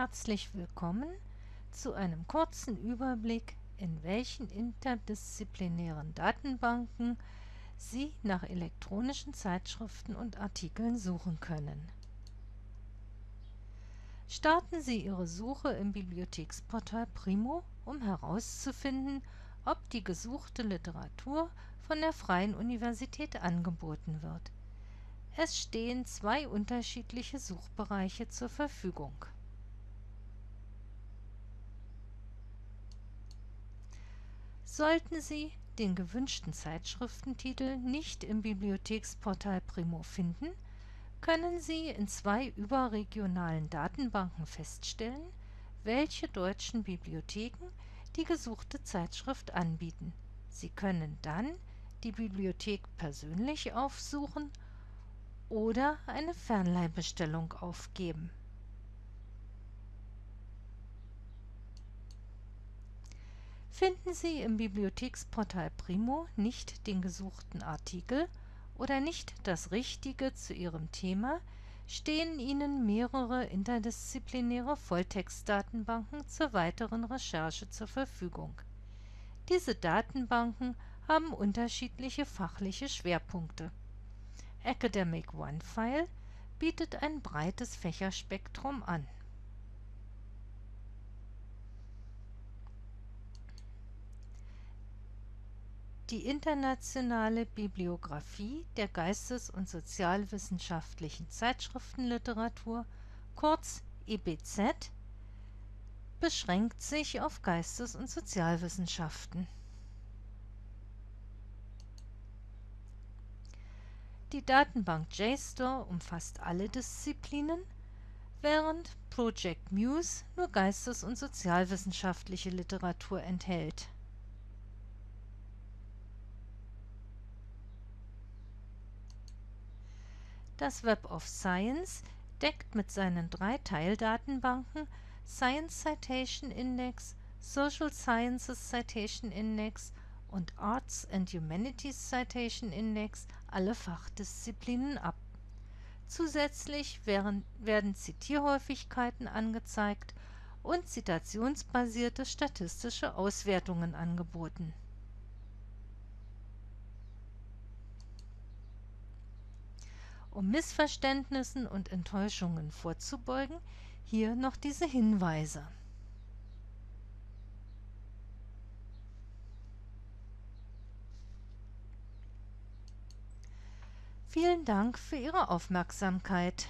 Herzlich willkommen zu einem kurzen Überblick, in welchen interdisziplinären Datenbanken Sie nach elektronischen Zeitschriften und Artikeln suchen können. Starten Sie Ihre Suche im Bibliotheksportal Primo, um herauszufinden, ob die gesuchte Literatur von der Freien Universität angeboten wird. Es stehen zwei unterschiedliche Suchbereiche zur Verfügung. Sollten Sie den gewünschten Zeitschriftentitel nicht im Bibliotheksportal Primo finden, können Sie in zwei überregionalen Datenbanken feststellen, welche deutschen Bibliotheken die gesuchte Zeitschrift anbieten. Sie können dann die Bibliothek persönlich aufsuchen oder eine Fernleihbestellung aufgeben. Finden Sie im Bibliotheksportal Primo nicht den gesuchten Artikel oder nicht das Richtige zu Ihrem Thema, stehen Ihnen mehrere interdisziplinäre Volltextdatenbanken zur weiteren Recherche zur Verfügung. Diese Datenbanken haben unterschiedliche fachliche Schwerpunkte. Academic OneFile bietet ein breites Fächerspektrum an. Die internationale Bibliographie der geistes und sozialwissenschaftlichen Zeitschriftenliteratur, kurz EBZ, beschränkt sich auf Geistes und Sozialwissenschaften. Die Datenbank JSTOR umfasst alle Disziplinen, während Project Muse nur geistes und sozialwissenschaftliche Literatur enthält Das Web of Science deckt mit seinen drei Teildatenbanken Science Citation Index, Social Sciences Citation Index und Arts and Humanities Citation Index alle Fachdisziplinen ab. Zusätzlich werden, werden Zitierhäufigkeiten angezeigt und zitationsbasierte statistische Auswertungen angeboten Um Missverständnissen und Enttäuschungen vorzubeugen, hier noch diese Hinweise. Vielen Dank für Ihre Aufmerksamkeit.